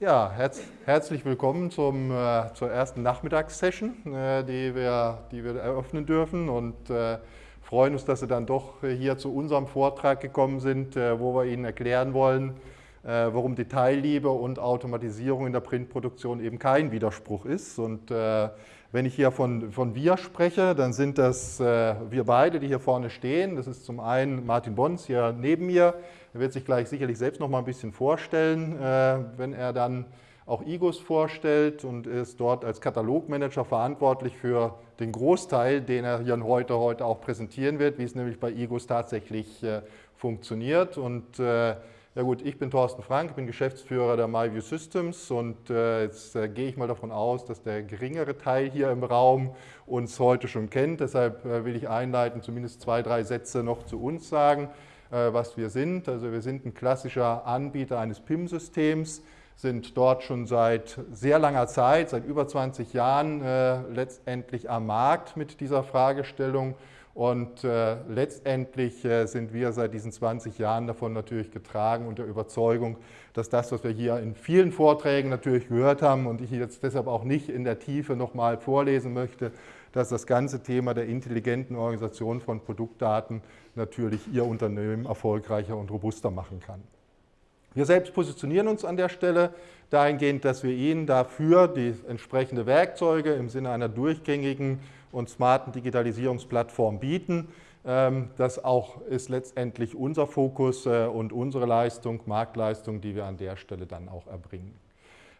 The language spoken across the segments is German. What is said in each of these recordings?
Ja, herz, herzlich willkommen zum, äh, zur ersten Nachmittagssession, äh, die, wir, die wir eröffnen dürfen und äh, freuen uns, dass Sie dann doch hier zu unserem Vortrag gekommen sind, äh, wo wir Ihnen erklären wollen, warum Detailliebe und Automatisierung in der Printproduktion eben kein Widerspruch ist. Und äh, wenn ich hier von, von wir spreche, dann sind das wir beide, die hier vorne stehen. Das ist zum einen Martin Bons hier neben mir, er wird sich gleich sicherlich selbst noch mal ein bisschen vorstellen, äh, wenn er dann auch IGUS vorstellt und ist dort als Katalogmanager verantwortlich für den Großteil, den er hier heute, heute auch präsentieren wird, wie es nämlich bei IGUS tatsächlich äh, funktioniert. Und äh, ja gut, ich bin Thorsten Frank, bin Geschäftsführer der MyView Systems und äh, jetzt äh, gehe ich mal davon aus, dass der geringere Teil hier im Raum uns heute schon kennt. Deshalb äh, will ich einleiten, zumindest zwei, drei Sätze noch zu uns sagen. Äh, was wir sind. Also wir sind ein klassischer Anbieter eines PIM-Systems, sind dort schon seit sehr langer Zeit, seit über 20 Jahren äh, letztendlich am Markt mit dieser Fragestellung und äh, letztendlich äh, sind wir seit diesen 20 Jahren davon natürlich getragen und der Überzeugung, dass das, was wir hier in vielen Vorträgen natürlich gehört haben und ich jetzt deshalb auch nicht in der Tiefe nochmal vorlesen möchte, dass das ganze Thema der intelligenten Organisation von Produktdaten natürlich Ihr Unternehmen erfolgreicher und robuster machen kann. Wir selbst positionieren uns an der Stelle dahingehend, dass wir Ihnen dafür die entsprechenden Werkzeuge im Sinne einer durchgängigen und smarten Digitalisierungsplattform bieten. Ähm, das auch ist letztendlich unser Fokus äh, und unsere Leistung, Marktleistung, die wir an der Stelle dann auch erbringen.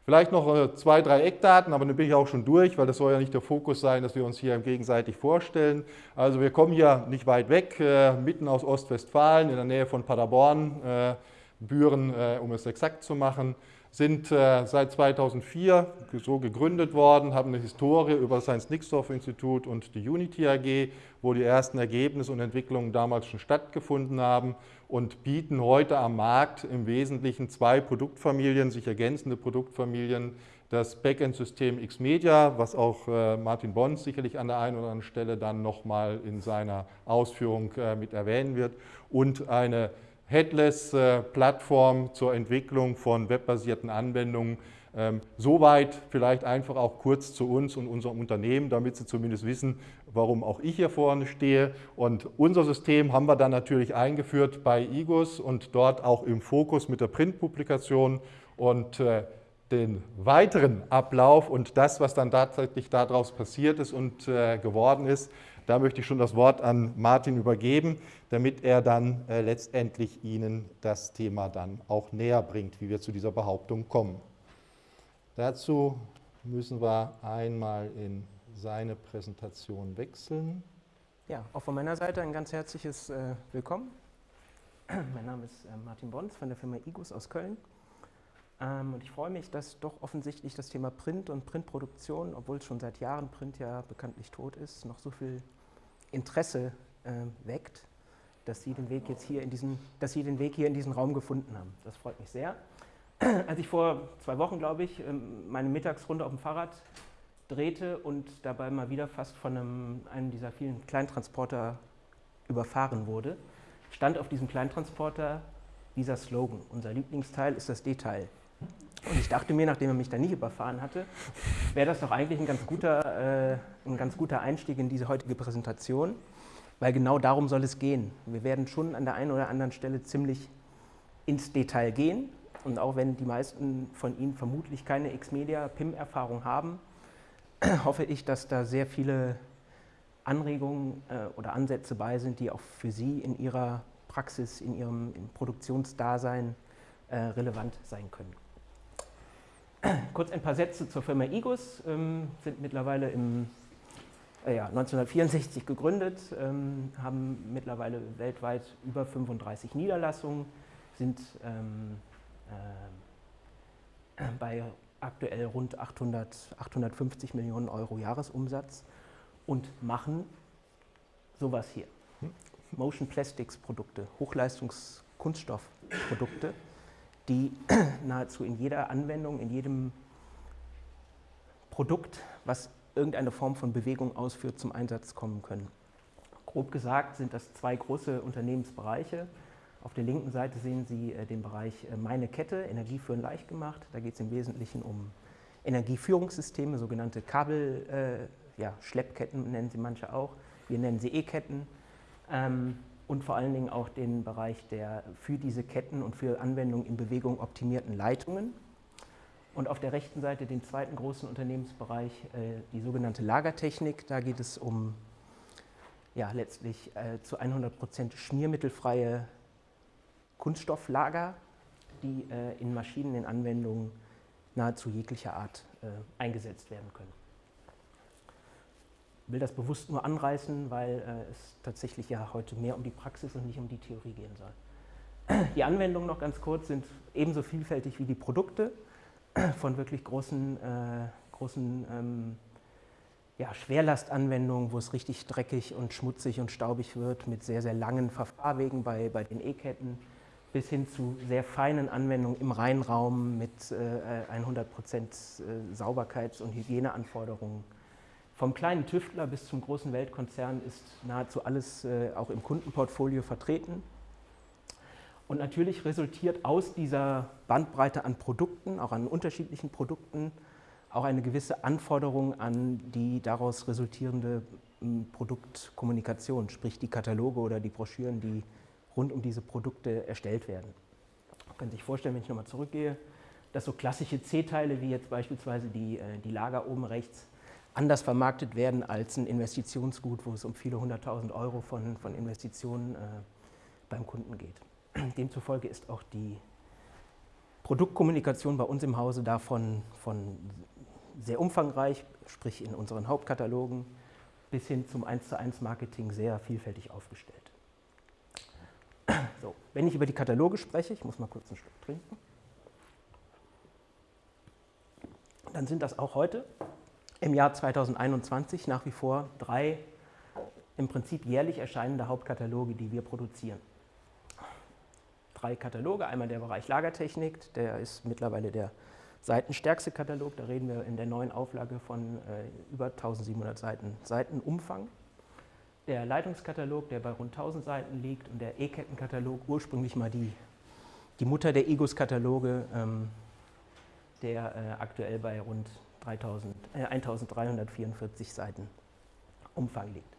Vielleicht noch äh, zwei, drei Eckdaten, aber dann bin ich auch schon durch, weil das soll ja nicht der Fokus sein, dass wir uns hier gegenseitig vorstellen. Also wir kommen hier nicht weit weg, äh, mitten aus Ostwestfalen, in der Nähe von Paderborn, Büren, um es exakt zu machen sind äh, seit 2004 so gegründet worden, haben eine Historie über das Heinz-Nixdorf-Institut und die Unity AG, wo die ersten Ergebnisse und Entwicklungen damals schon stattgefunden haben und bieten heute am Markt im Wesentlichen zwei Produktfamilien, sich ergänzende Produktfamilien, das Backend-System Xmedia, was auch äh, Martin Bons sicherlich an der einen oder anderen Stelle dann nochmal in seiner Ausführung äh, mit erwähnen wird, und eine Headless-Plattform zur Entwicklung von webbasierten Anwendungen. Ähm, soweit vielleicht einfach auch kurz zu uns und unserem Unternehmen, damit Sie zumindest wissen, warum auch ich hier vorne stehe. Und unser System haben wir dann natürlich eingeführt bei IGUS und dort auch im Fokus mit der Printpublikation und äh, den weiteren Ablauf und das, was dann tatsächlich daraus passiert ist und äh, geworden ist, da möchte ich schon das Wort an Martin übergeben, damit er dann äh, letztendlich Ihnen das Thema dann auch näher bringt, wie wir zu dieser Behauptung kommen. Dazu müssen wir einmal in seine Präsentation wechseln. Ja, auch von meiner Seite ein ganz herzliches äh, Willkommen. mein Name ist äh, Martin Bons von der Firma IGUS aus Köln. Ähm, und ich freue mich, dass doch offensichtlich das Thema Print und Printproduktion, obwohl schon seit Jahren Print ja bekanntlich tot ist, noch so viel Interesse äh, weckt, dass Sie den Weg jetzt hier in diesen, dass Sie den Weg hier in diesen Raum gefunden haben. Das freut mich sehr. Als ich vor zwei Wochen, glaube ich, ähm, meine Mittagsrunde auf dem Fahrrad drehte und dabei mal wieder fast von einem, einem dieser vielen Kleintransporter überfahren wurde, stand auf diesem Kleintransporter dieser Slogan. Unser Lieblingsteil ist das Detail. Und ich dachte mir, nachdem er mich da nicht überfahren hatte, wäre das doch eigentlich ein ganz, guter, äh, ein ganz guter Einstieg in diese heutige Präsentation, weil genau darum soll es gehen. Wir werden schon an der einen oder anderen Stelle ziemlich ins Detail gehen und auch wenn die meisten von Ihnen vermutlich keine Xmedia-PIM-Erfahrung haben, hoffe ich, dass da sehr viele Anregungen äh, oder Ansätze bei sind, die auch für Sie in Ihrer Praxis, in Ihrem Produktionsdasein äh, relevant sein können. Kurz ein paar Sätze zur Firma IGUS, ähm, sind mittlerweile im äh, ja, 1964 gegründet, ähm, haben mittlerweile weltweit über 35 Niederlassungen, sind ähm, äh, bei aktuell rund 800, 850 Millionen Euro Jahresumsatz und machen sowas hier. Motion Plastics Produkte, Hochleistungskunststoffprodukte die nahezu in jeder Anwendung, in jedem Produkt, was irgendeine Form von Bewegung ausführt, zum Einsatz kommen können. Grob gesagt sind das zwei große Unternehmensbereiche. Auf der linken Seite sehen Sie äh, den Bereich äh, Meine Kette, Energieführen leicht gemacht. Da geht es im Wesentlichen um Energieführungssysteme, sogenannte Kabel, äh, ja, Schleppketten nennen sie manche auch. Wir nennen sie E-Ketten. Ähm, und vor allen Dingen auch den Bereich der für diese Ketten und für Anwendungen in Bewegung optimierten Leitungen. Und auf der rechten Seite den zweiten großen Unternehmensbereich, äh, die sogenannte Lagertechnik. Da geht es um ja, letztlich äh, zu 100% schmiermittelfreie Kunststofflager, die äh, in Maschinen, in Anwendungen nahezu jeglicher Art eingesetzt werden können. Will das bewusst nur anreißen, weil äh, es tatsächlich ja heute mehr um die Praxis und nicht um die Theorie gehen soll. Die Anwendungen noch ganz kurz sind ebenso vielfältig wie die Produkte von wirklich großen, äh, großen ähm, ja, Schwerlastanwendungen, wo es richtig dreckig und schmutzig und staubig wird, mit sehr, sehr langen Verfahrwegen bei, bei den E-Ketten, bis hin zu sehr feinen Anwendungen im Reinraum mit äh, 100% äh, Sauberkeits- und Hygieneanforderungen. Vom kleinen Tüftler bis zum großen Weltkonzern ist nahezu alles äh, auch im Kundenportfolio vertreten. Und natürlich resultiert aus dieser Bandbreite an Produkten, auch an unterschiedlichen Produkten, auch eine gewisse Anforderung an die daraus resultierende hm, Produktkommunikation, sprich die Kataloge oder die Broschüren, die rund um diese Produkte erstellt werden. Man kann sich vorstellen, wenn ich nochmal zurückgehe, dass so klassische C-Teile wie jetzt beispielsweise die, äh, die Lager oben rechts anders vermarktet werden als ein Investitionsgut, wo es um viele hunderttausend Euro von, von Investitionen äh, beim Kunden geht. Demzufolge ist auch die Produktkommunikation bei uns im Hause davon von sehr umfangreich, sprich in unseren Hauptkatalogen, bis hin zum 1 zu 1 Marketing sehr vielfältig aufgestellt. So, wenn ich über die Kataloge spreche, ich muss mal kurz einen Schluck trinken, dann sind das auch heute im Jahr 2021 nach wie vor drei im Prinzip jährlich erscheinende Hauptkataloge, die wir produzieren drei Kataloge. Einmal der Bereich Lagertechnik, der ist mittlerweile der seitenstärkste Katalog. Da reden wir in der neuen Auflage von äh, über 1700 Seiten Seitenumfang. Der Leitungskatalog, der bei rund 1000 Seiten liegt, und der E-Kettenkatalog, ursprünglich mal die, die Mutter der EGOS-Kataloge, ähm, der äh, aktuell bei rund 3000, äh, 1344 Seiten Umfang liegt.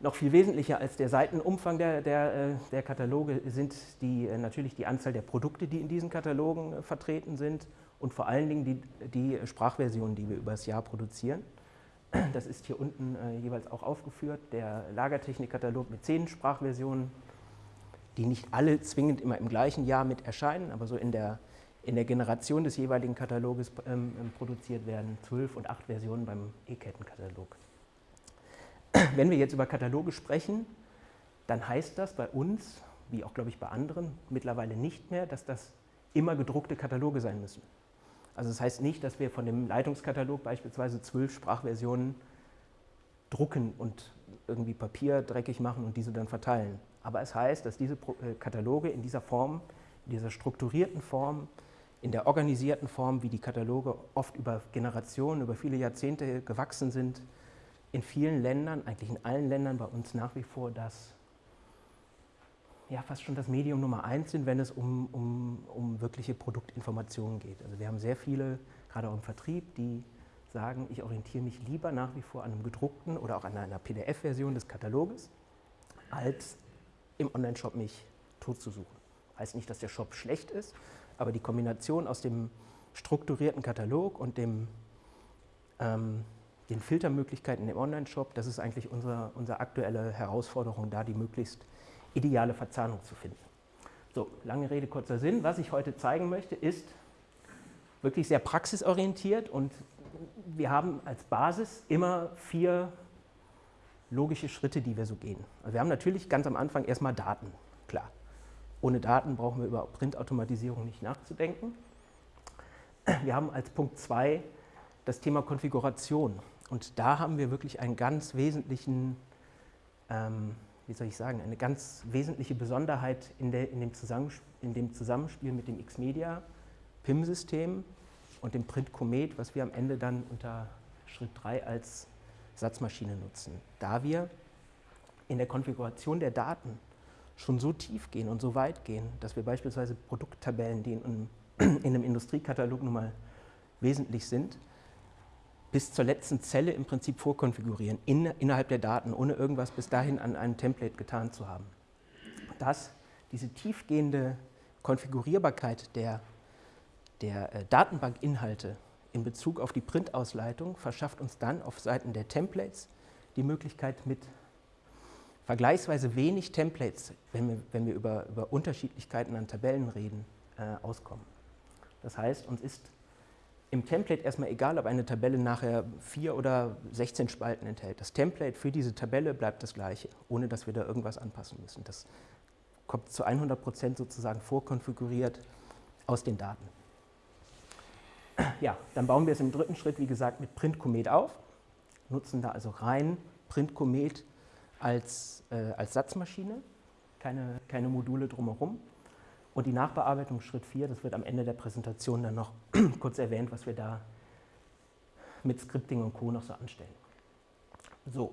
Noch viel wesentlicher als der Seitenumfang der, der, äh, der Kataloge sind die, äh, natürlich die Anzahl der Produkte, die in diesen Katalogen vertreten sind und vor allen Dingen die, die Sprachversionen, die wir über das Jahr produzieren. Das ist hier unten jeweils auch aufgeführt, der Lagertechnikkatalog mit zehn Sprachversionen, die nicht alle zwingend immer im gleichen Jahr mit erscheinen, aber so in der, in der Generation des jeweiligen Kataloges ähm, produziert werden, zwölf und acht Versionen beim E-Kettenkatalog. Wenn wir jetzt über Kataloge sprechen, dann heißt das bei uns, wie auch glaube ich bei anderen, mittlerweile nicht mehr, dass das immer gedruckte Kataloge sein müssen. Also das heißt nicht, dass wir von dem Leitungskatalog beispielsweise zwölf Sprachversionen drucken und irgendwie Papier dreckig machen und diese dann verteilen. Aber es heißt, dass diese äh, Kataloge in dieser Form, in dieser strukturierten Form, in der organisierten Form, wie die Kataloge oft über Generationen, über viele Jahrzehnte gewachsen sind, in vielen Ländern, eigentlich in allen Ländern bei uns nach wie vor das, ja, fast schon das Medium Nummer eins sind, wenn es um, um, um wirkliche Produktinformationen geht. Also wir haben sehr viele, gerade auch im Vertrieb, die sagen, ich orientiere mich lieber nach wie vor an einem gedruckten oder auch an einer PDF-Version des Kataloges, als im Online-Shop mich totzusuchen. Heißt nicht, dass der Shop schlecht ist, aber die Kombination aus dem strukturierten Katalog und dem ähm, den Filtermöglichkeiten im Online-Shop, das ist eigentlich unsere, unsere aktuelle Herausforderung, da die möglichst ideale Verzahnung zu finden. So, lange Rede, kurzer Sinn. Was ich heute zeigen möchte, ist wirklich sehr praxisorientiert und wir haben als Basis immer vier logische Schritte, die wir so gehen. Also wir haben natürlich ganz am Anfang erstmal Daten, klar. Ohne Daten brauchen wir über Printautomatisierung nicht nachzudenken. Wir haben als Punkt 2 das Thema Konfiguration. Und da haben wir wirklich einen ganz wesentlichen, ähm, wie soll ich sagen, eine ganz wesentliche Besonderheit in, der, in, dem, in dem, Zusammenspiel mit dem Xmedia PIM-System und dem Print Comet, was wir am Ende dann unter Schritt 3 als Satzmaschine nutzen. Da wir in der Konfiguration der Daten schon so tief gehen und so weit gehen, dass wir beispielsweise Produkttabellen, die in, in einem Industriekatalog nun mal wesentlich sind, bis zur letzten Zelle im Prinzip vorkonfigurieren, in, innerhalb der Daten, ohne irgendwas bis dahin an einem Template getan zu haben. Das, diese tiefgehende Konfigurierbarkeit der, der äh, Datenbankinhalte in Bezug auf die Printausleitung verschafft uns dann auf Seiten der Templates die Möglichkeit mit vergleichsweise wenig Templates, wenn wir, wenn wir über, über Unterschiedlichkeiten an Tabellen reden, äh, auskommen. Das heißt, uns ist im Template erstmal egal, ob eine Tabelle nachher vier oder 16 Spalten enthält. Das Template für diese Tabelle bleibt das gleiche, ohne dass wir da irgendwas anpassen müssen. Das kommt zu 100 Prozent sozusagen vorkonfiguriert aus den Daten. Ja, dann bauen wir es im dritten Schritt, wie gesagt, mit Print Comet auf, nutzen da also rein Print Comet als, äh, als Satzmaschine, keine, keine Module drumherum. Und die Nachbearbeitung Schritt 4, das wird am Ende der Präsentation dann noch kurz erwähnt, was wir da mit Scripting und Co. noch so anstellen. So.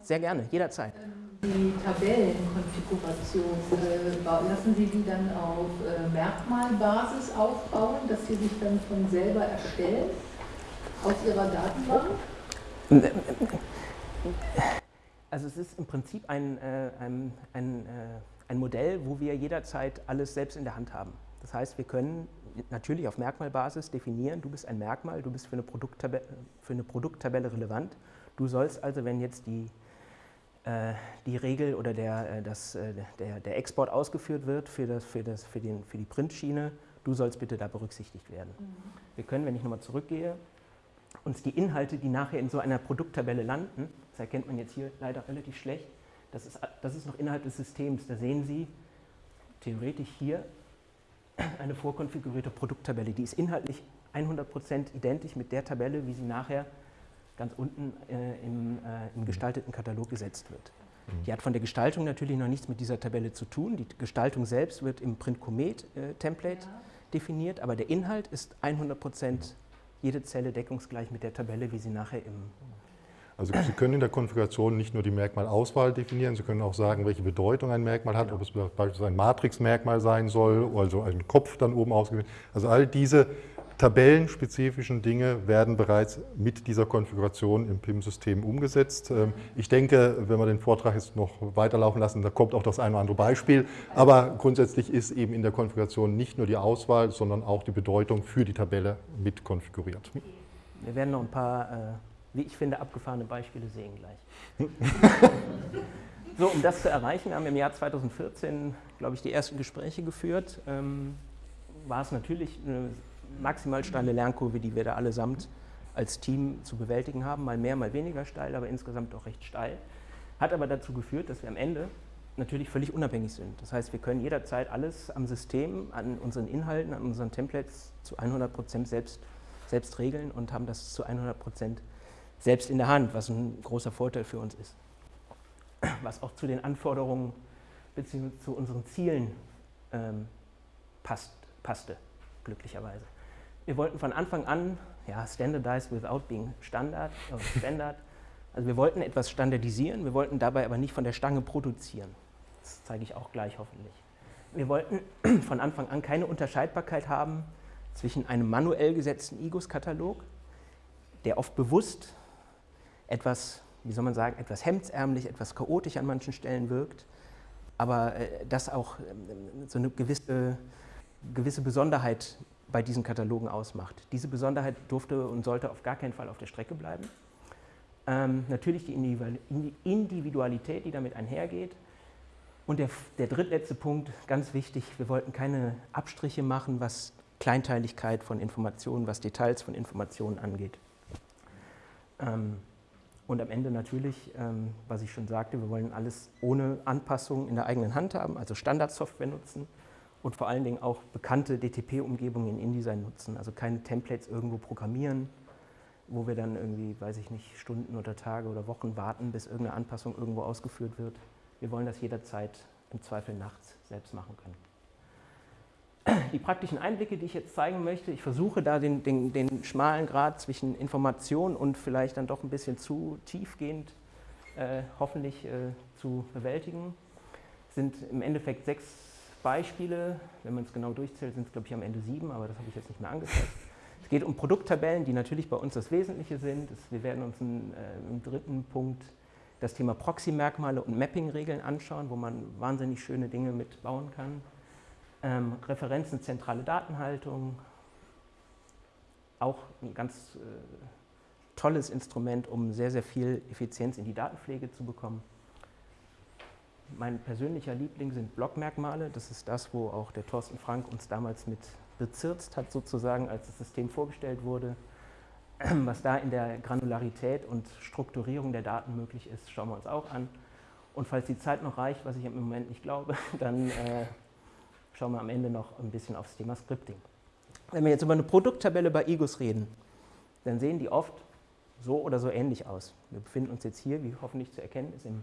Sehr gerne, jederzeit. Ähm, die Tabellenkonfiguration, äh, lassen Sie die dann auf äh, Merkmalbasis aufbauen, dass sie sich dann von selber erstellen aus Ihrer Datenbank? Also es ist im Prinzip ein, äh, ein, ein äh, ein Modell, wo wir jederzeit alles selbst in der Hand haben. Das heißt, wir können natürlich auf Merkmalbasis definieren, du bist ein Merkmal, du bist für eine Produkttabelle, für eine Produkttabelle relevant. Du sollst also, wenn jetzt die, äh, die Regel oder der, äh, das, äh, der, der Export ausgeführt wird für, das, für, das, für, den, für die Printschiene, du sollst bitte da berücksichtigt werden. Mhm. Wir können, wenn ich nochmal zurückgehe, uns die Inhalte, die nachher in so einer Produkttabelle landen, das erkennt man jetzt hier leider relativ schlecht, das ist, das ist noch innerhalb des Systems. Da sehen Sie theoretisch hier eine vorkonfigurierte Produkttabelle. Die ist inhaltlich 100% identisch mit der Tabelle, wie sie nachher ganz unten äh, im, äh, im, gestalteten Katalog gesetzt wird. Die hat von der Gestaltung natürlich noch nichts mit dieser Tabelle zu tun. Die Gestaltung selbst wird im Print Comet äh, Template ja. definiert, aber der Inhalt ist 100% jede Zelle deckungsgleich mit der Tabelle, wie sie nachher im also Sie können in der Konfiguration nicht nur die Merkmalauswahl definieren, Sie können auch sagen, welche Bedeutung ein Merkmal hat, ob es beispielsweise ein Matrixmerkmal sein soll, also ein Kopf dann oben ausgewählt. Also all diese tabellenspezifischen Dinge werden bereits mit dieser Konfiguration im PIM-System umgesetzt. Ähm, ich denke, wenn wir den Vortrag jetzt noch weiterlaufen lassen, da kommt auch das eine oder andere Beispiel. Aber grundsätzlich ist eben in der Konfiguration nicht nur die Auswahl, sondern auch die Bedeutung für die Tabelle mit konfiguriert. Wir werden noch ein paar äh wie ich finde, abgefahrene Beispiele sehen gleich. so, um das zu erreichen, haben wir im Jahr 2014, glaube ich, die ersten Gespräche geführt. Ähm, war es natürlich eine maximal steile Lernkurve, die wir da allesamt als Team zu bewältigen haben, mal mehr, mal weniger steil, aber insgesamt auch recht steil. Hat aber dazu geführt, dass wir am Ende natürlich völlig unabhängig sind. Das heißt, wir können jederzeit alles am System, an unseren Inhalten, an unseren Templates zu 100 Prozent selbst, selbst regeln und haben das zu 100 Prozent selbst in der Hand, was ein großer Vorteil für uns ist. Was auch zu den Anforderungen bzw. zu unseren Zielen ähm, passt, passte, glücklicherweise. Wir wollten von Anfang an, ja, standardized without being standard, äh, standard, also wir wollten etwas standardisieren, wir wollten dabei aber nicht von der Stange produzieren. Das zeige ich auch gleich hoffentlich. Wir wollten von Anfang an keine Unterscheidbarkeit haben zwischen einem manuell gesetzten IGOS-Katalog, der oft bewusst etwas, wie soll man sagen, etwas hemdsärmlich, etwas chaotisch an manchen Stellen wirkt, aber äh, das auch ähm, so eine gewisse, gewisse Besonderheit bei diesen Katalogen ausmacht. Diese Besonderheit durfte und sollte auf gar keinen Fall auf der Strecke bleiben. Ähm, natürlich die Individualität, die damit einhergeht. Und der, der drittletzte Punkt, ganz wichtig, wir wollten keine Abstriche machen, was Kleinteiligkeit von Informationen, was Details von Informationen angeht. Ähm, und am Ende natürlich, ähm, was ich schon sagte, wir wollen alles ohne Anpassung in der eigenen Hand haben, also Standardsoftware nutzen und vor allen Dingen auch bekannte DTP-Umgebungen in InDesign nutzen, also keine Templates irgendwo programmieren, wo wir dann irgendwie, weiß ich nicht, Stunden oder Tage oder Wochen warten, bis irgendeine Anpassung irgendwo ausgeführt wird. Wir wollen das jederzeit im Zweifel nachts selbst machen können die praktischen Einblicke, die ich jetzt zeigen möchte, ich versuche da den, den, den schmalen Grad zwischen Information und vielleicht dann doch ein bisschen zu tiefgehend äh, hoffentlich äh, zu bewältigen. sind im Endeffekt sechs Beispiele. Wenn man es genau durchzählt, sind es, glaube ich, am Ende sieben, aber das habe ich jetzt nicht mehr angezeigt. Es geht um Produkttabellen, die natürlich bei uns das Wesentliche sind. wir werden uns in, äh, im dritten Punkt das Thema Proxy-Merkmale und Mapping-Regeln anschauen, wo man wahnsinnig schöne Dinge mitbauen kann. Ähm, Referenzen, zentrale Datenhaltung, auch ein ganz äh, tolles Instrument, um sehr, sehr viel Effizienz in die Datenpflege zu bekommen. Mein persönlicher Liebling sind Blockmerkmale. Das ist das, wo auch der Thorsten Frank uns damals mit bezirzt hat, sozusagen, als das System vorgestellt wurde. Was da in der Granularität und Strukturierung der Daten möglich ist, schauen wir uns auch an. Und falls die Zeit noch reicht, was ich im Moment nicht glaube, dann äh, schauen wir am Ende noch ein bisschen aufs Thema Scripting. Wenn wir jetzt über eine Produkttabelle bei IGUS reden, dann sehen die oft so oder so ähnlich aus. Wir befinden uns jetzt hier, wie hoffentlich zu erkennen ist, im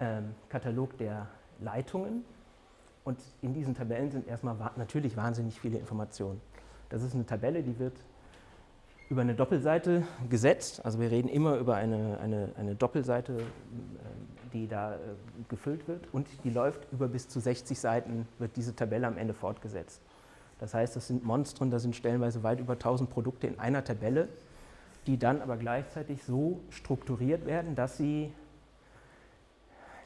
ähm, Katalog der Leitungen. Und in diesen Tabellen sind erstmal natürlich wahnsinnig viele Informationen. Das ist eine Tabelle, die wird über eine Doppelseite gesetzt. Also wir reden immer über eine, eine, eine Doppelseite, äh, die da äh, gefüllt wird und die läuft über bis zu 60 Seiten, wird diese Tabelle am Ende fortgesetzt. Das heißt, das sind Monstren, da sind stellenweise weit über 1000 Produkte in einer Tabelle, die dann aber gleichzeitig so strukturiert werden, dass sie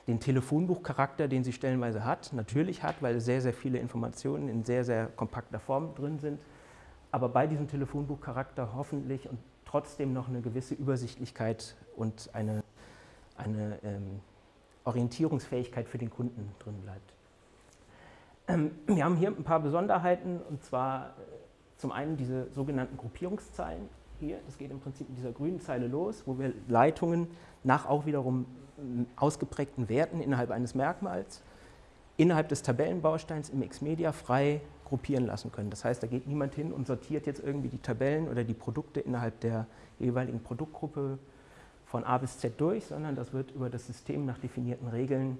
den Telefonbuchcharakter, den sie stellenweise hat, natürlich hat, weil sehr, sehr viele Informationen in sehr, sehr kompakter Form drin sind, aber bei diesem Telefonbuchcharakter hoffentlich und trotzdem noch eine gewisse Übersichtlichkeit und eine, eine ähm, Orientierungsfähigkeit für den Kunden drin bleibt. Ähm, wir haben hier ein paar Besonderheiten und zwar äh, zum einen diese sogenannten Gruppierungszeilen hier. Das geht im Prinzip mit dieser grünen Zeile los, wo wir Leitungen nach auch wiederum ähm, ausgeprägten Werten innerhalb eines Merkmals innerhalb des Tabellenbausteins im Xmedia frei gruppieren lassen können. Das heißt, da geht niemand hin und sortiert jetzt irgendwie die Tabellen oder die Produkte innerhalb der jeweiligen Produktgruppe von A bis Z durch, sondern das wird über das System nach definierten Regeln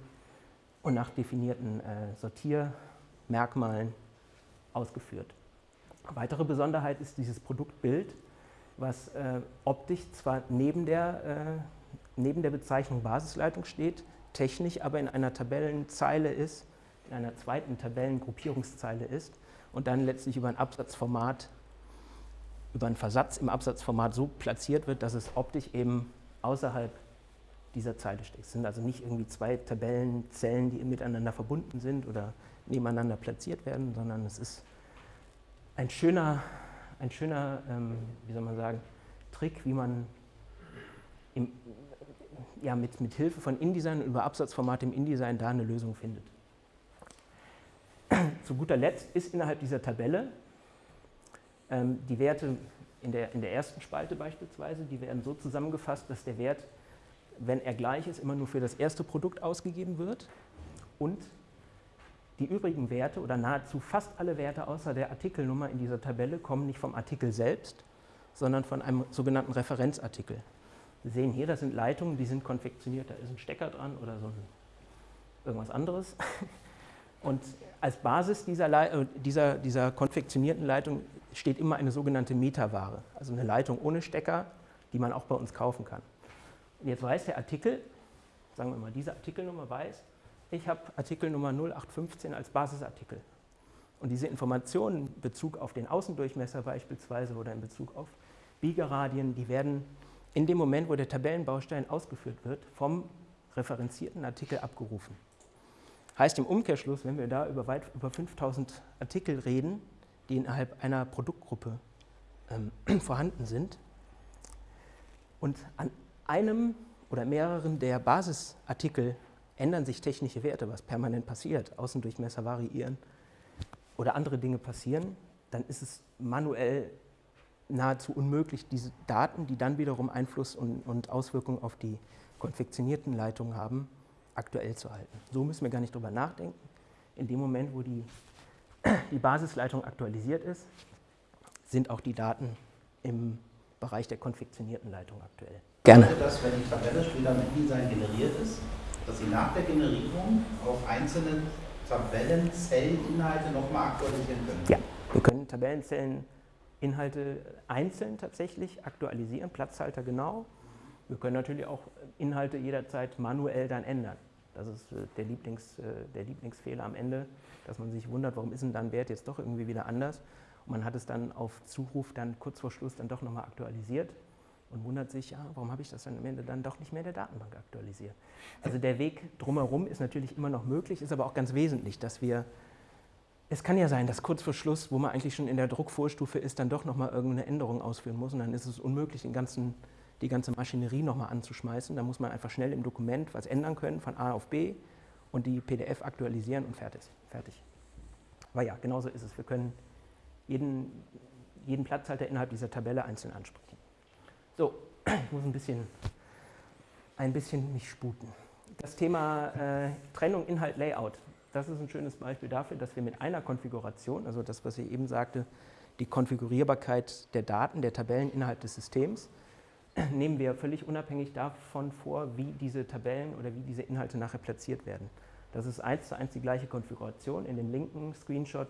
und nach definierten äh, Sortiermerkmalen ausgeführt. Weitere Besonderheit ist dieses Produktbild, was äh, optisch zwar neben der, äh, neben der Bezeichnung Basisleitung steht, technisch aber in einer Tabellenzeile ist, in einer zweiten Tabellengruppierungszeile ist und dann letztlich über ein Absatzformat, über einen Versatz im Absatzformat so platziert wird, dass es optisch eben außerhalb dieser Zeile steht. Es sind also nicht irgendwie zwei Tabellenzellen, die miteinander verbunden sind oder nebeneinander platziert werden, sondern es ist ein schöner, ein schöner ähm, wie soll man sagen, Trick, wie man im, ja, mit, mit Hilfe von InDesign über Absatzformat im InDesign da eine Lösung findet. Zu guter Letzt ist innerhalb dieser Tabelle ähm, die Werte in der, in der ersten Spalte beispielsweise, die werden so zusammengefasst, dass der Wert, wenn er gleich ist, immer nur für das erste Produkt ausgegeben wird und die übrigen Werte oder nahezu fast alle Werte außer der Artikelnummer in dieser Tabelle kommen nicht vom Artikel selbst, sondern von einem sogenannten Referenzartikel. Sie sehen hier, das sind Leitungen, die sind konfektioniert, da ist ein Stecker dran oder so ein, irgendwas anderes. Und als Basis dieser, äh, dieser, dieser konfektionierten Leitung steht immer eine sogenannte Metaware, also eine Leitung ohne Stecker, die man auch bei uns kaufen kann. Und jetzt weiß der Artikel, sagen wir mal, diese Artikelnummer weiß, ich habe Artikelnummer 0815 als Basisartikel. Und diese Informationen in Bezug auf den Außendurchmesser beispielsweise oder in Bezug auf Biegeradien, die werden in dem Moment, wo der Tabellenbaustein ausgeführt wird, vom referenzierten Artikel abgerufen. Heißt im Umkehrschluss, wenn wir da über weit über 5000 Artikel reden, die innerhalb einer Produktgruppe ähm, vorhanden sind, und an einem oder mehreren der Basisartikel ändern sich technische Werte, was permanent passiert, Außendurchmesser variieren oder andere Dinge passieren, dann ist es manuell nahezu unmöglich, diese Daten, die dann wiederum Einfluss und, und Auswirkungen auf die konfektionierten Leitungen haben, aktuell zu halten. So müssen wir gar nicht drüber nachdenken. In dem Moment, wo die, die Basisleitung aktualisiert ist, sind auch die Daten im Bereich der konfektionierten Leitung aktuell. Gerne. Das, wenn die Tabelle später mit InDesign generiert ist, dass Sie nach der Generierung auf einzelne Tabellenzelleninhalte nochmal aktualisieren können? Ja, wir können Tabellenzellen Inhalte einzeln tatsächlich aktualisieren, Platzhalter genau. Wir können natürlich auch Inhalte jederzeit manuell dann ändern. Das ist äh, der, Lieblings, äh, der Lieblingsfehler am Ende, dass man sich wundert, warum ist denn dann Wert jetzt doch irgendwie wieder anders. Und man hat es dann auf Zuruf dann kurz vor Schluss dann doch nochmal aktualisiert und wundert sich, ja, warum habe ich das dann am Ende dann doch nicht mehr in der Datenbank aktualisiert. Also der Weg drumherum ist natürlich immer noch möglich, ist aber auch ganz wesentlich, dass wir, es kann ja sein, dass kurz vor Schluss, wo man eigentlich schon in der Druckvorstufe ist, dann doch nochmal irgendeine Änderung ausführen muss und dann ist es unmöglich, den ganzen, die ganze Maschinerie nochmal anzuschmeißen. Da muss man einfach schnell im Dokument was ändern können, von A auf B und die PDF aktualisieren und fertig. fertig. Aber ja, genauso ist es. Wir können jeden, jeden Platzhalter innerhalb dieser Tabelle einzeln ansprechen. So, ich muss ein bisschen, ein bisschen mich sputen. Das Thema äh, Trennung, Inhalt, Layout, das ist ein schönes Beispiel dafür, dass wir mit einer Konfiguration, also das, was ich eben sagte, die Konfigurierbarkeit der Daten, der Tabellen innerhalb des Systems, nehmen wir völlig unabhängig davon vor, wie diese Tabellen oder wie diese Inhalte nachher platziert werden. Das ist eins zu eins die gleiche Konfiguration. In dem linken Screenshot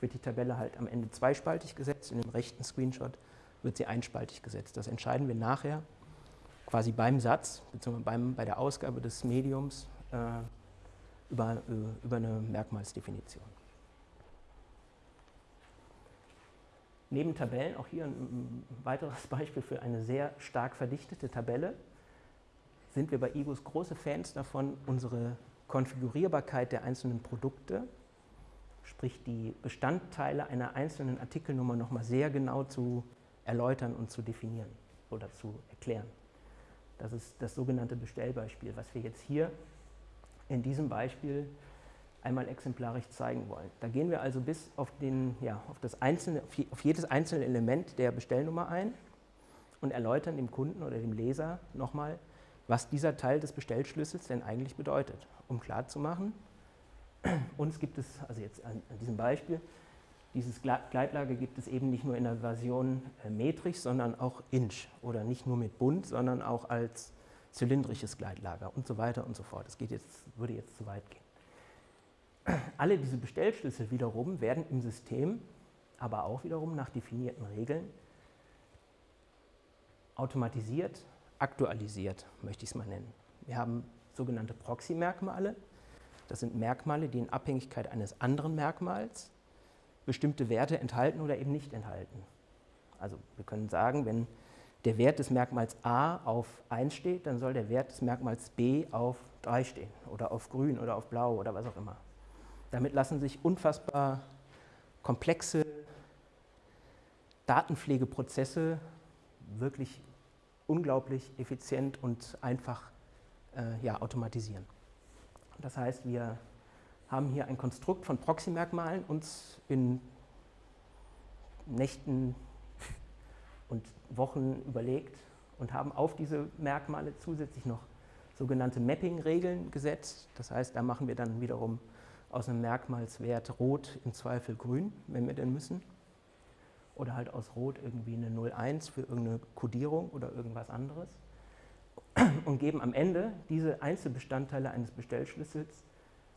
wird die Tabelle halt am Ende zweispaltig gesetzt, in dem rechten Screenshot wird sie einspaltig gesetzt. Das entscheiden wir nachher quasi beim Satz, beziehungsweise beim, bei der Ausgabe des Mediums äh, über, äh, über eine Merkmalsdefinition. Neben Tabellen auch hier ein, weiteres Beispiel für eine sehr stark verdichtete Tabelle. Sind wir bei IGUS große Fans davon, unsere Konfigurierbarkeit der einzelnen Produkte, sprich die Bestandteile einer einzelnen Artikelnummer nochmal sehr genau zu erläutern und zu definieren oder zu erklären. Das ist das sogenannte Bestellbeispiel, was wir jetzt hier in diesem Beispiel einmal exemplarisch zeigen wollen. Da gehen wir also bis auf, den, ja, auf, das einzelne, auf jedes einzelne Element der Bestellnummer ein und erläutern dem Kunden oder dem Leser nochmal, was dieser Teil des Bestellschlüssels denn eigentlich bedeutet, um klarzumachen, uns gibt es, also jetzt an, an diesem Beispiel, dieses Gleitlager gibt es eben nicht nur in der Version äh, metrisch, sondern auch inch oder nicht nur mit bunt, sondern auch als zylindrisches Gleitlager und so weiter und so fort. Das geht jetzt, würde jetzt zu weit gehen. Alle diese Bestellschlüssel wiederum werden im System, aber auch wiederum nach definierten Regeln automatisiert, aktualisiert, möchte ich es mal nennen. Wir haben sogenannte Proxy-Merkmale. Das sind Merkmale, die in Abhängigkeit eines anderen Merkmals bestimmte Werte enthalten oder eben nicht enthalten. Also wir können sagen, wenn der Wert des Merkmals a auf 1 steht, dann soll der Wert des Merkmals b auf 3 stehen oder auf grün oder auf blau oder was auch immer. Damit lassen sich unfassbar komplexe Datenpflegeprozesse wirklich unglaublich effizient und einfach äh, ja, automatisieren. Das heißt, wir haben hier ein Konstrukt von Proxy-Merkmalen uns in Nächten und Wochen überlegt und haben auf diese Merkmale zusätzlich noch sogenannte Mapping-Regeln gesetzt. Das heißt, da machen wir dann wiederum aus einem Merkmalswert Rot im Zweifel Grün, wenn wir denn müssen. Oder halt aus Rot irgendwie eine 01 für irgendeine Codierung oder irgendwas anderes. Und geben am Ende diese Einzelbestandteile eines Bestellschlüssels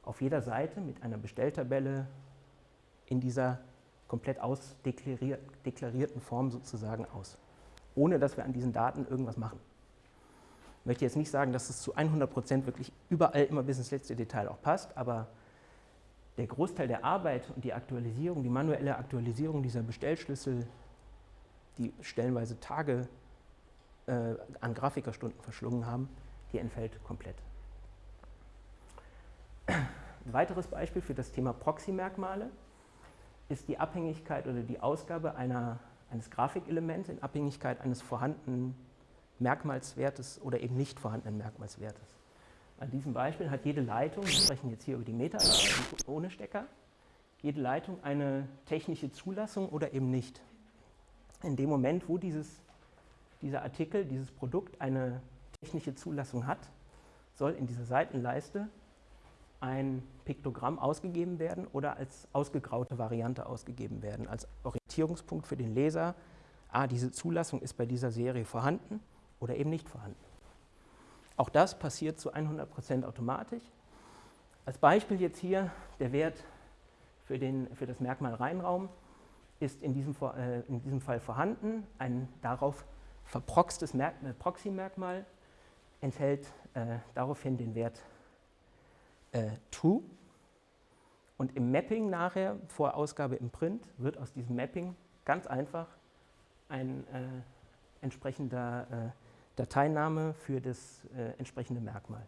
auf jeder Seite mit einer Bestelltabelle in dieser komplett ausdeklarierten Form sozusagen aus, ohne dass wir an diesen Daten irgendwas machen. Ich möchte jetzt nicht sagen, dass es zu 100 Prozent wirklich überall immer bis ins letzte Detail auch passt, aber der Großteil der Arbeit und die Aktualisierung, die manuelle Aktualisierung dieser Bestellschlüssel, die stellenweise Tage äh, an Grafikerstunden verschlungen haben, die entfällt komplett. Ein weiteres Beispiel für das Thema Proxy-Merkmale ist die Abhängigkeit oder die Ausgabe einer, eines Grafikelements in Abhängigkeit eines vorhandenen Merkmalswertes oder eben nicht vorhandenen Merkmalswertes. An diesem Beispiel hat jede Leitung, wir sprechen jetzt hier über die Meta ohne Stecker, jede Leitung eine technische Zulassung oder eben nicht. In dem Moment, wo dieses, dieser Artikel, dieses Produkt eine technische Zulassung hat, soll in dieser Seitenleiste ein Piktogramm ausgegeben werden oder als ausgegraute Variante ausgegeben werden, als Orientierungspunkt für den Leser, ah, diese Zulassung ist bei dieser Serie vorhanden oder eben nicht vorhanden. Auch das passiert zu 100% automatisch. Als Beispiel jetzt hier der Wert für, den, für das Merkmal Reinraum ist in diesem, äh, in diesem Fall vorhanden. Ein darauf verproxtes Merk Proxy-Merkmal enthält äh, daraufhin den Wert äh, True. Und im Mapping nachher, vor Ausgabe im Print, wird aus diesem Mapping ganz einfach ein äh, entsprechender äh, Dateiname für das äh, entsprechende Merkmal.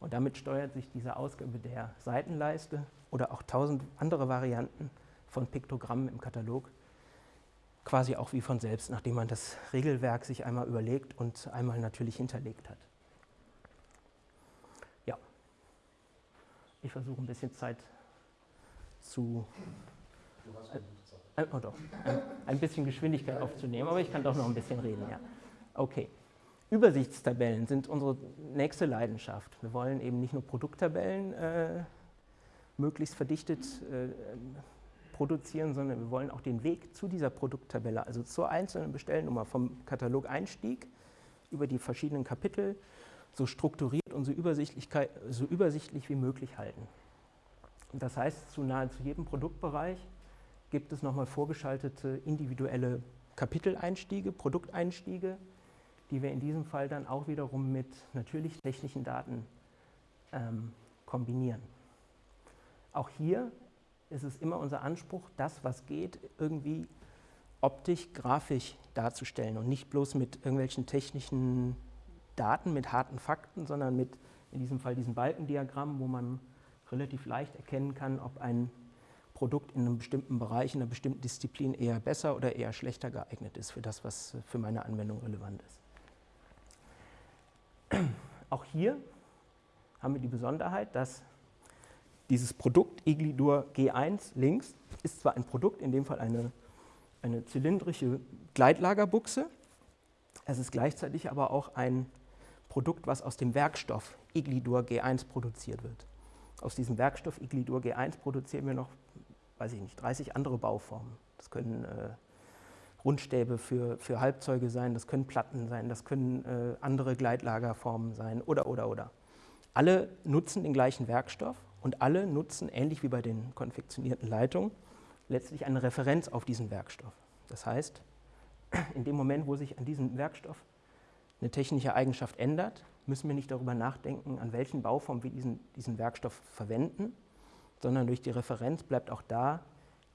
Und damit steuert sich diese Ausgabe der Seitenleiste oder auch tausend andere Varianten von Piktogrammen im Katalog quasi auch wie von selbst, nachdem man das Regelwerk sich einmal überlegt und einmal natürlich hinterlegt hat. Ja, ich versuche ein bisschen Zeit zu äh, oh doch, ein, ein, bisschen Geschwindigkeit aufzunehmen, aber ich kann doch noch ein bisschen reden, ja. Okay. Übersichtstabellen sind unsere nächste Leidenschaft. Wir wollen eben nicht nur Produkttabellen äh, möglichst verdichtet äh, produzieren, sondern wir wollen auch den Weg zu dieser Produkttabelle, also zur einzelnen Bestellnummer vom Katalog-Einstieg über die verschiedenen Kapitel so strukturiert und so, so übersichtlich wie möglich halten. Das heißt, zu nahezu jedem Produktbereich gibt es nochmal vorgeschaltete individuelle Kapiteleinstiege, Produkteinstiege, die wir in diesem Fall dann auch wiederum mit natürlich technischen Daten ähm, kombinieren. Auch hier ist es immer unser Anspruch, das, was geht, irgendwie optisch, grafisch darzustellen und nicht bloß mit irgendwelchen technischen Daten, mit harten Fakten, sondern mit in diesem Fall diesen Balkendiagrammen, wo man relativ leicht erkennen kann, ob ein Produkt in einem bestimmten Bereich, in einer bestimmten Disziplin eher besser oder eher schlechter geeignet ist für das, was für meine Anwendung relevant ist. Auch hier haben wir die Besonderheit, dass dieses Produkt Iglidur G1 links ist zwar ein Produkt, in dem Fall eine, eine zylindrische Gleitlagerbuchse, es ist gleichzeitig aber auch ein Produkt, was aus dem Werkstoff Iglidur G1 produziert wird. Aus diesem Werkstoff Iglidur G1 produzieren wir noch weiß ich nicht, 30 andere Bauformen. Das können äh, Rundstäbe für, für Halbzeuge sein, das können Platten sein, das können äh, andere Gleitlagerformen sein oder, oder, oder. Alle nutzen den gleichen Werkstoff und alle nutzen, ähnlich wie bei den konfektionierten Leitungen, letztlich eine Referenz auf diesen Werkstoff. Das heißt, in dem Moment, wo sich an diesem Werkstoff eine technische Eigenschaft ändert, müssen wir nicht darüber nachdenken, an welchen Bauformen wir diesen, diesen Werkstoff verwenden, sondern durch die Referenz bleibt auch da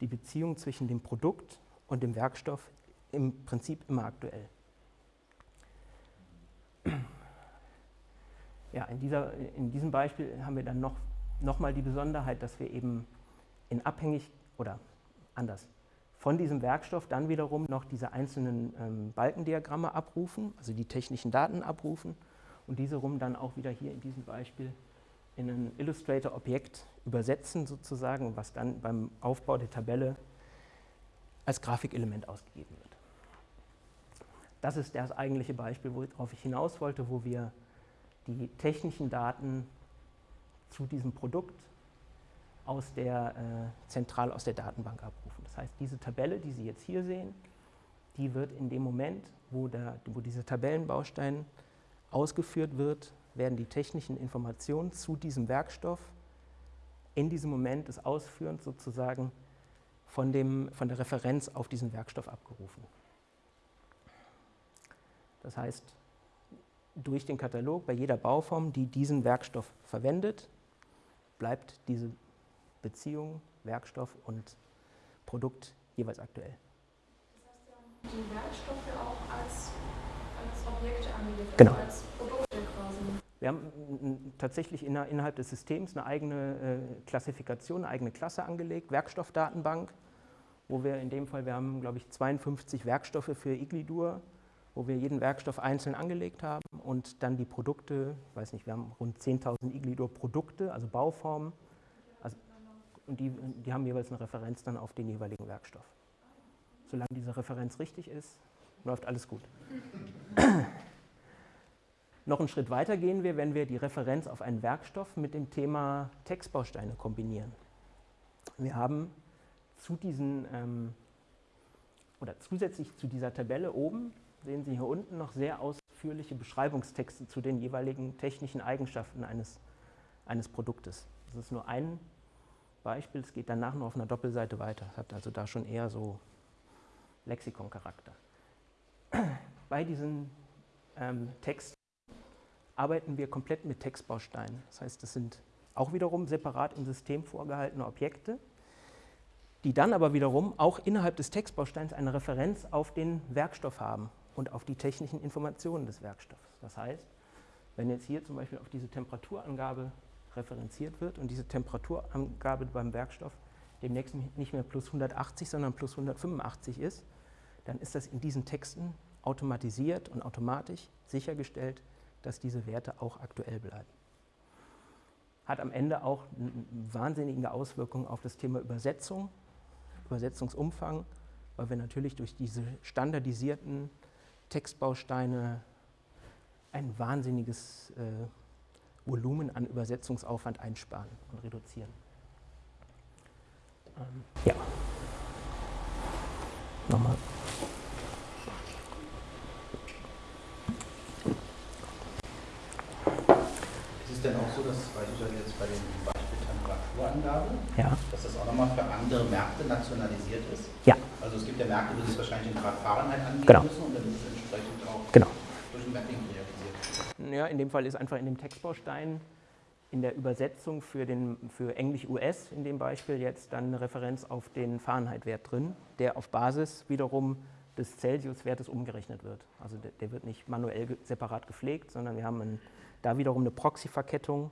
die Beziehung zwischen dem Produkt und dem Werkstoff im Prinzip immer aktuell. Ja, in, dieser, in diesem Beispiel haben wir dann noch, noch mal die Besonderheit, dass wir eben in abhängig oder anders von diesem Werkstoff dann wiederum noch diese einzelnen ähm, Balkendiagramme abrufen, also die technischen Daten abrufen und diese rum dann auch wieder hier in diesem Beispiel in ein Illustrator-Objekt übersetzen sozusagen, was dann beim Aufbau der Tabelle als Grafikelement ausgegeben wird. Das ist das eigentliche Beispiel, worauf ich hinaus wollte, wo wir die technischen Daten zu diesem Produkt aus der, äh, zentral aus der Datenbank abrufen. Das heißt, diese Tabelle, die Sie jetzt hier sehen, die wird in dem Moment, wo, der, wo dieser Tabellenbaustein ausgeführt wird, werden die technischen Informationen zu diesem Werkstoff in diesem Moment des Ausführens sozusagen von, dem, von der Referenz auf diesen Werkstoff abgerufen. Das heißt, durch den Katalog bei jeder Bauform, die diesen Werkstoff verwendet, bleibt diese Beziehung Werkstoff und Produkt jeweils aktuell. Das heißt, Sie haben die Werkstoffe auch als, als Objekte angelegt, genau. also als Produkte quasi. Wir haben tatsächlich innerhalb des Systems eine eigene äh, Klassifikation, eine eigene Klasse angelegt, Werkstoffdatenbank, wo wir in dem Fall, wir haben glaube ich 52 Werkstoffe für Iglidur, wo wir jeden Werkstoff einzeln angelegt haben und dann die Produkte, ich weiß nicht, wir haben rund 10.000 Iglidur-Produkte, also Bauformen, also, und die, die haben jeweils eine Referenz dann auf den jeweiligen Werkstoff. Solange diese Referenz richtig ist, läuft alles gut. Noch einen Schritt weiter gehen wir, wenn wir die Referenz auf einen Werkstoff mit dem Thema Textbausteine kombinieren. Wir haben zu diesen ähm, oder zusätzlich zu dieser Tabelle oben sehen Sie hier unten noch sehr ausführliche Beschreibungstexte zu den jeweiligen technischen Eigenschaften eines, eines Produktes. Das ist nur ein Beispiel, es geht danach nur auf einer Doppelseite weiter. Es hat also da schon eher so Lexikoncharakter. Bei diesen ähm, Text arbeiten wir komplett mit Textbausteinen. Das heißt, das sind auch wiederum separat im System vorgehaltene Objekte, die dann aber wiederum auch innerhalb des Textbausteins eine Referenz auf den Werkstoff haben und auf die technischen Informationen des Werkstoffs. Das heißt, wenn jetzt hier zum Beispiel auf diese Temperaturangabe referenziert wird und diese Temperaturangabe beim Werkstoff demnächst nicht mehr plus 180, sondern plus 185 ist, dann ist das in diesen Texten automatisiert und automatisch sichergestellt, dass diese Werte auch aktuell bleiben. Hat am Ende auch wahnsinnige Auswirkung auf das Thema Übersetzung, Übersetzungsumfang, weil wir natürlich durch diese standardisierten Textbausteine ein wahnsinniges äh, Volumen an Übersetzungsaufwand einsparen und reduzieren. Ähm, ja. Nochmal. Ist es denn auch so, dass beispielsweise jetzt bei dem Beispiel Temperaturangabe, Ja. dass das auch nochmal für andere Märkte nationalisiert ist? Ja. Also es gibt ja Märkte, wo sie es wahrscheinlich in Grad Fahrenheit angeben Genau. müssen und dann ist es entsprechend auch Genau. durch ein Mapping realisiert. Ja, in dem Fall ist einfach in dem Textbaustein in der Übersetzung für, den, für Englisch-US in dem Beispiel jetzt dann eine Referenz auf den Fahrenheit-Wert drin, der auf Basis wiederum des Celsius-Wertes umgerechnet wird. Also der, der wird nicht manuell ge separat gepflegt, sondern wir haben ein, da wiederum eine Proxy-Verkettung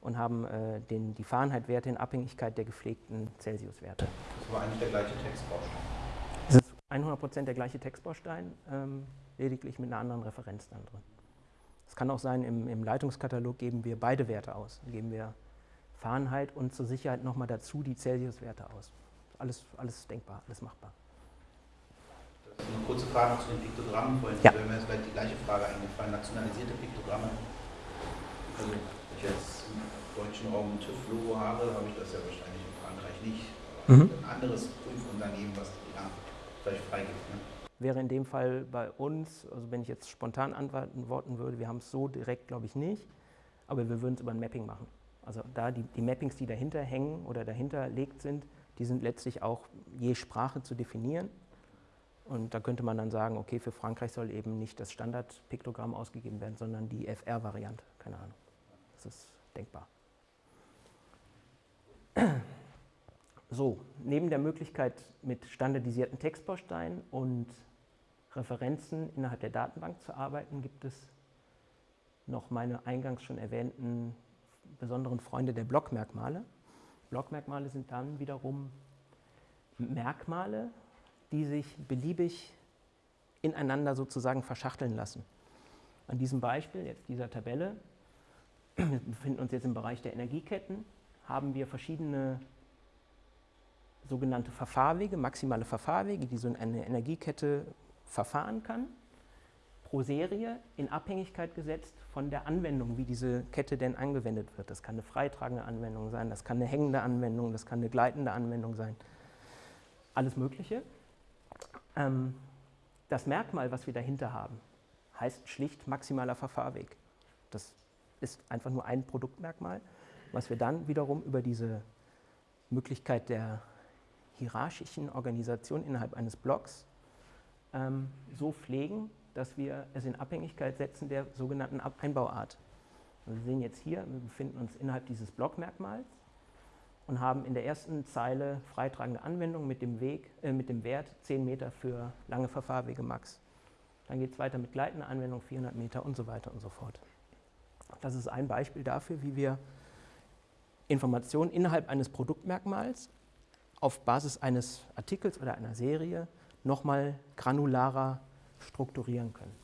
und haben äh, den, die Fahrenheit-Werte in Abhängigkeit der gepflegten Celsius-Werte. Das war eigentlich der gleiche Textbaustein. Es ist 100% der gleiche Textbaustein, ähm, lediglich mit einer anderen Referenz dann drin. Es kann auch sein, im, im Leitungskatalog geben wir beide Werte aus. Dann geben wir Fahrenheit und zur Sicherheit nochmal dazu die Celsius-Werte aus. Alles, alles denkbar, alles machbar. Das ist eine kurze Frage noch zu den Piktogrammen. Vorhin Ja. wäre mir jetzt die gleiche Frage eingefallen. Nationalisierte Piktogramme. Also, wenn ich jetzt im deutschen Raum TÜV-Logo habe, habe ich das ja wahrscheinlich in Frankreich nicht. Mhm. Ein anderes Prüfunternehmen, was die vielleicht freigibt. Ne? Wäre in dem Fall bei uns, also wenn ich jetzt spontan antworten würde, wir haben es so direkt, glaube ich, nicht, aber wir würden es über ein Mapping machen. Also da die, die Mappings, die dahinter hängen oder dahinter legt sind, die sind letztlich auch je Sprache zu definieren. Und da könnte man dann sagen, okay, für Frankreich soll eben nicht das Standardpiktogramm ausgegeben werden, sondern die FR-Variante. Keine Ahnung. Das ist denkbar. So, neben der Möglichkeit mit standardisierten Textbausteinen und Referenzen innerhalb der Datenbank zu arbeiten, gibt es noch meine eingangs schon erwähnten besonderen Freunde der Blockmerkmale. Blockmerkmale sind dann wiederum Merkmale, die sich beliebig ineinander sozusagen verschachteln lassen. An diesem Beispiel, jetzt dieser Tabelle, wir befinden uns jetzt im Bereich der Energieketten, haben wir verschiedene sogenannte Verfahrwege, maximale Verfahrwege, die so eine Energiekette verfahren kann, pro Serie in Abhängigkeit gesetzt von der Anwendung, wie diese Kette denn angewendet wird. Das kann eine freitragende Anwendung sein, das kann eine hängende Anwendung, das kann eine gleitende Anwendung sein. Alles Mögliche. Ähm, das Merkmal, was wir dahinter haben, heißt schlicht maximaler Verfahrweg. Das ist einfach nur ein Produktmerkmal, was wir dann wiederum über diese Möglichkeit der hierarchischen Organisation innerhalb eines Blocks ähm, so pflegen, dass wir es in Abhängigkeit setzen der sogenannten Einbauart. Wir sehen jetzt hier, wir befinden uns innerhalb dieses Blockmerkmals und haben in der ersten Zeile freitragende Anwendung mit dem, Weg, äh, mit dem Wert 10 Meter für lange Verfahrwege max. Dann geht es weiter mit gleitender Anwendung 400 Meter und so weiter und so fort. Das ist ein Beispiel dafür, wie wir Informationen innerhalb eines Produktmerkmals auf Basis eines Artikels oder einer Serie nochmal granularer strukturieren können.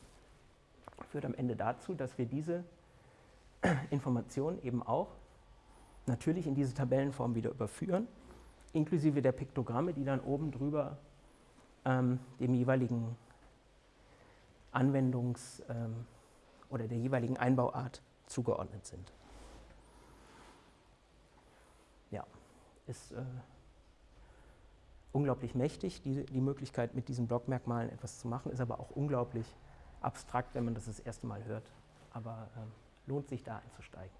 Führt am Ende dazu, dass wir diese Informationen eben auch natürlich in diese Tabellenform wieder überführen, inklusive der Piktogramme, die dann oben drüber ähm, dem jeweiligen Anwendungs- ähm, oder der jeweiligen Einbauart zugeordnet sind. Ja, ist äh, unglaublich mächtig, die, die Möglichkeit mit diesen Blockmerkmalen etwas zu machen, ist aber auch unglaublich abstrakt, wenn man das das erste Mal hört. Aber ähm, lohnt sich da einzusteigen.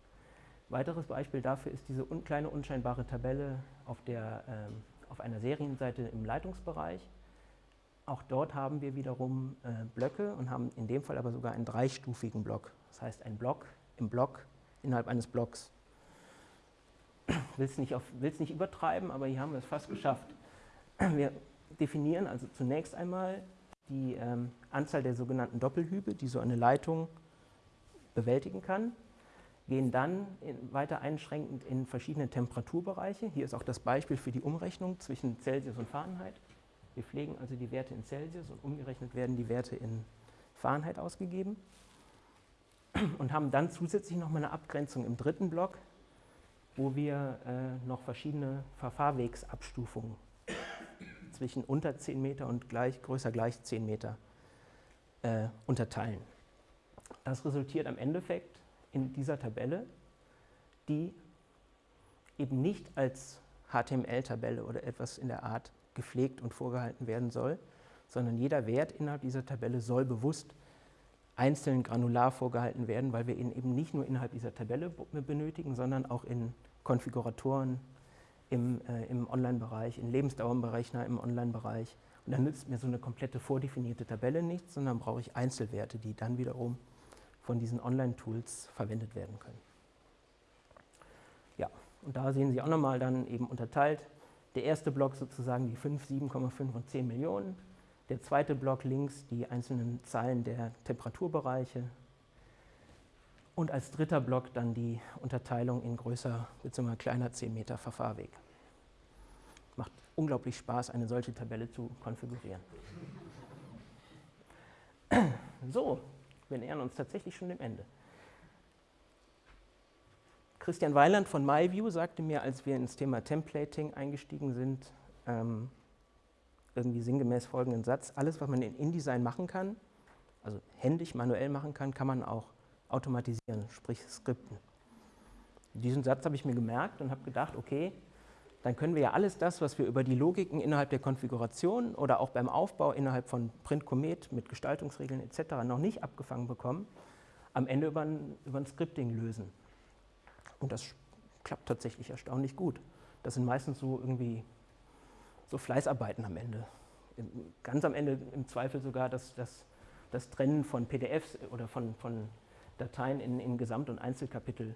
Weiteres Beispiel dafür ist diese un kleine unscheinbare Tabelle auf, der, ähm, auf einer Serienseite im Leitungsbereich. Auch dort haben wir wiederum äh, Blöcke und haben in dem Fall aber sogar einen dreistufigen Block. Das heißt, ein Block im Block innerhalb eines Blocks. will es nicht, nicht übertreiben, aber hier haben wir es fast geschafft. Wir definieren also zunächst einmal die ähm, Anzahl der sogenannten Doppelhübe, die so eine Leitung bewältigen kann, gehen dann in, weiter einschränkend in verschiedene Temperaturbereiche. Hier ist auch das Beispiel für die Umrechnung zwischen Celsius und Fahrenheit. Wir pflegen also die Werte in Celsius und umgerechnet werden die Werte in Fahrenheit ausgegeben und haben dann zusätzlich noch mal eine Abgrenzung im dritten Block, wo wir äh, noch verschiedene Verfahrwegsabstufungen zwischen unter 10 Meter und gleich, größer gleich 10 Meter äh, unterteilen. Das resultiert am Endeffekt in dieser Tabelle, die eben nicht als HTML-Tabelle oder etwas in der Art gepflegt und vorgehalten werden soll, sondern jeder Wert innerhalb dieser Tabelle soll bewusst einzeln granular vorgehalten werden, weil wir ihn eben nicht nur innerhalb dieser Tabelle benötigen, sondern auch in Konfiguratoren, im, äh, im Online-Bereich, in Lebensdauerberechner im Online-Bereich. Und dann nützt mir so eine komplette vordefinierte Tabelle nichts, sondern brauche ich Einzelwerte, die dann wiederum von diesen Online-Tools verwendet werden können. Ja, und da sehen Sie auch nochmal dann eben unterteilt. Der erste Block sozusagen die 5, 7,5 und 10 Millionen. Der zweite Block links die einzelnen Zahlen der Temperaturbereiche. Und als dritter Block dann die Unterteilung in größer bzw. kleiner 10 Meter Verfahrweg. Macht unglaublich Spaß, eine solche Tabelle zu konfigurieren. So, wir nähern uns tatsächlich schon dem Ende. Christian Weiland von MyView sagte mir, als wir ins Thema Templating eingestiegen sind, ähm, irgendwie sinngemäß folgenden Satz, alles, was man in InDesign machen kann, also händisch, manuell machen kann, kann man auch automatisieren, sprich skripten. Diesen Satz habe ich mir gemerkt und habe gedacht, okay, dann können wir ja alles das, was wir über die Logiken innerhalb der Konfiguration oder auch beim Aufbau innerhalb von Print Comet mit Gestaltungsregeln etc. noch nicht abgefangen bekommen, am Ende über ein, über ein Scripting lösen. Und das klappt tatsächlich erstaunlich gut. Das sind meistens so irgendwie so Fleißarbeiten am Ende. Ganz am Ende im Zweifel sogar das, das, das Trennen von PDFs oder von, von Dateien in, in Gesamt- und Einzelkapitel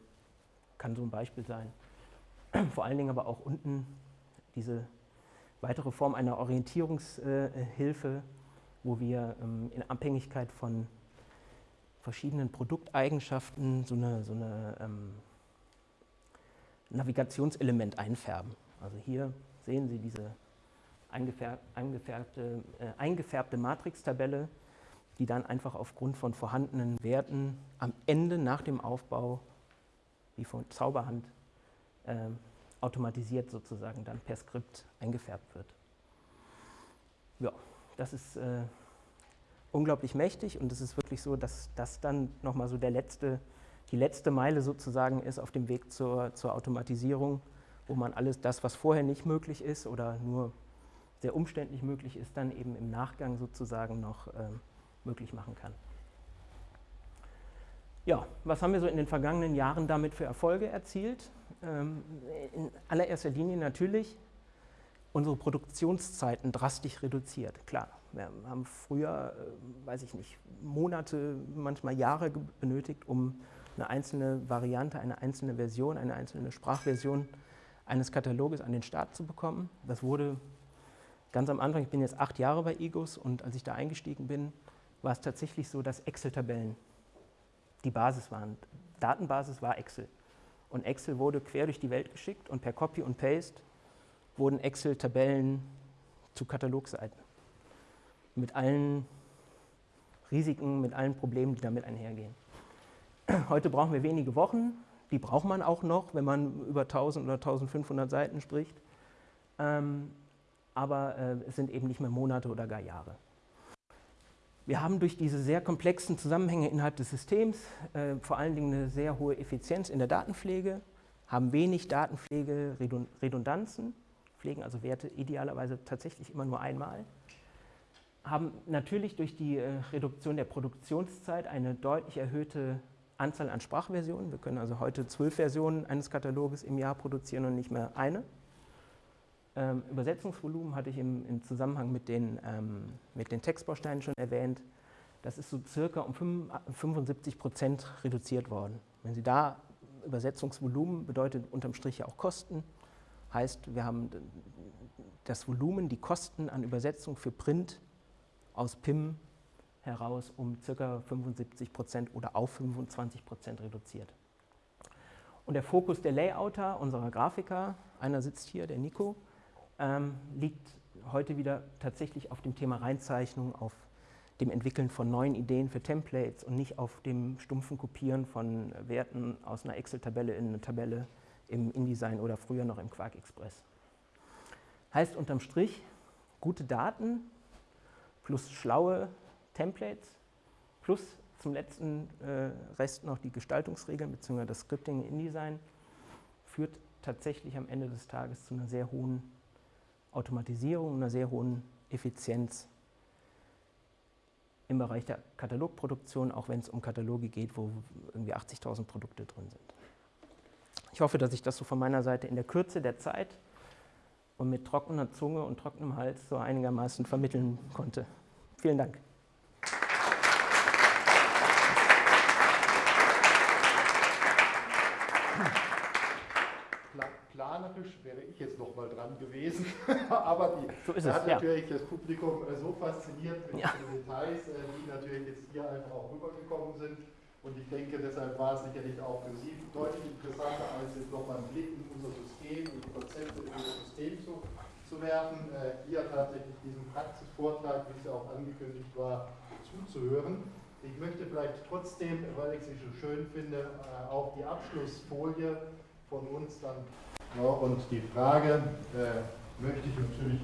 kann so ein Beispiel sein. Vor allen Dingen aber auch unten diese weitere Form einer Orientierungshilfe, wo wir ähm, in Abhängigkeit von verschiedenen Produkteigenschaften so eine, so eine ähm, Navigationselement einfärben. Also hier sehen Sie diese eingefärbte, äh, eingefärbte Matrix-Tabelle, die dann einfach aufgrund von vorhandenen Werten am Ende nach dem Aufbau, wie von Zauberhand, äh, automatisiert sozusagen dann per Skript eingefärbt wird. Ja, das ist äh, unglaublich mächtig und es ist wirklich so, dass das dann nochmal so der letzte, die letzte Meile sozusagen ist auf dem Weg zur, zur Automatisierung, wo man alles das, was vorher nicht möglich ist oder nur sehr umständlich möglich ist, dann eben im Nachgang sozusagen noch äh, möglich machen kann. Ja, was haben wir so in den vergangenen Jahren damit für Erfolge erzielt? Ähm, in allererster Linie natürlich unsere Produktionszeiten drastisch reduziert. Klar, wir haben früher, äh, weiß ich nicht, Monate, manchmal Jahre benötigt, um eine einzelne Variante, eine einzelne Version, eine einzelne Sprachversion eines Kataloges an den Start zu bekommen. Das wurde ganz am Anfang, ich bin jetzt acht Jahre bei Egos und als ich da eingestiegen bin, war es tatsächlich so, dass Excel-Tabellen die Basis waren. Datenbasis war Excel. Und Excel wurde quer durch die Welt geschickt und per Copy und Paste wurden Excel-Tabellen zu Katalogseiten. Mit allen Risiken, mit allen Problemen, die damit einhergehen. Heute brauchen wir wenige Wochen, die braucht man auch noch, wenn man über 1000 oder 1500 Seiten spricht. Ähm, aber äh, es sind eben nicht mehr Monate oder gar Jahre. Wir haben durch diese sehr komplexen Zusammenhänge innerhalb des Systems äh, vor allen Dingen eine sehr hohe Effizienz in der Datenpflege, haben wenig Datenpflege-Redundanzen, pflegen also Werte idealerweise tatsächlich immer nur einmal, haben natürlich durch die äh, Reduktion der Produktionszeit eine deutlich erhöhte Anzahl an Sprachversionen. Wir können also heute zwölf Versionen eines Kataloges im Jahr produzieren und nicht mehr eine. Ähm, Übersetzungsvolumen hatte ich im, im Zusammenhang mit den, ähm, mit den Textbausteinen schon erwähnt. Das ist so circa um 75 Prozent reduziert worden. Wenn Sie da Übersetzungsvolumen bedeutet unterm Strich ja auch Kosten. Heißt, wir haben das Volumen, die Kosten an Übersetzung für Print aus PIM heraus um ca. 75 Prozent oder auf 25 Prozent reduziert. Und der Fokus der Layouter, unserer Grafiker, einer sitzt hier, der Nico, ähm, liegt heute wieder tatsächlich auf dem Thema Reinzeichnung, auf dem Entwickeln von neuen Ideen für Templates und nicht auf dem stumpfen Kopieren von Werten aus einer Excel-Tabelle in eine Tabelle im InDesign oder früher noch im Quark Express. Heißt unterm Strich, gute Daten plus schlaue Templates plus zum letzten äh, Rest noch die Gestaltungsregeln bzw. das Scripting in InDesign führt tatsächlich am Ende des Tages zu einer sehr hohen Automatisierung, einer sehr hohen Effizienz im Bereich der Katalogproduktion, auch wenn es um Kataloge geht, wo irgendwie 80.000 Produkte drin sind. Ich hoffe, dass ich das so von meiner Seite in der Kürze der Zeit und mit trockener Zunge und trockenem Hals so einigermaßen vermitteln konnte. Vielen Dank. Planerisch wäre ich jetzt noch mal dran gewesen, aber die so es, hat ja. natürlich das Publikum äh, so fasziniert mit ja. den Details, äh, die natürlich jetzt hier einfach auch rübergekommen sind. Und ich denke, deshalb war es sicherlich auch für Sie deutlich interessanter, als jetzt nochmal einen Blick in unser System und die Konzepte in unser System zu, zu werfen. Äh, hier tatsächlich diesem Praxisvortrag, wie es ja auch angekündigt war, zuzuhören. Ich möchte vielleicht trotzdem, weil ich sie so schön finde, auch die Abschlussfolie von uns dann ja, und die Frage äh, möchte ich natürlich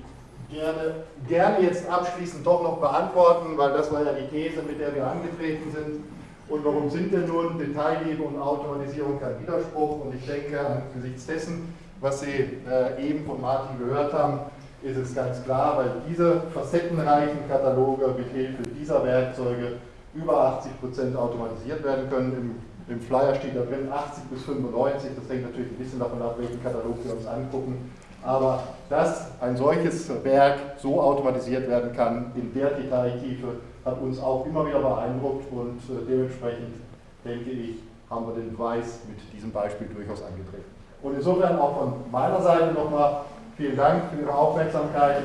gerne, gerne jetzt abschließend doch noch beantworten, weil das war ja die These, mit der wir angetreten sind. Und warum sind denn nun Detailliebe und Automatisierung kein Widerspruch? Und ich denke, angesichts dessen, was Sie äh, eben von Martin gehört haben, ist es ganz klar, weil diese facettenreichen Kataloge mit Hilfe dieser Werkzeuge über 80% automatisiert werden können. Im im Flyer steht da drin 80 bis 95, das hängt natürlich ein bisschen davon ab, welchen Katalog wir uns angucken. Aber dass ein solches Werk so automatisiert werden kann, in der Detailtiefe, hat uns auch immer wieder beeindruckt und äh, dementsprechend denke ich, haben wir den Beweis mit diesem Beispiel durchaus angetreten. Und insofern auch von meiner Seite nochmal vielen Dank für Ihre Aufmerksamkeit.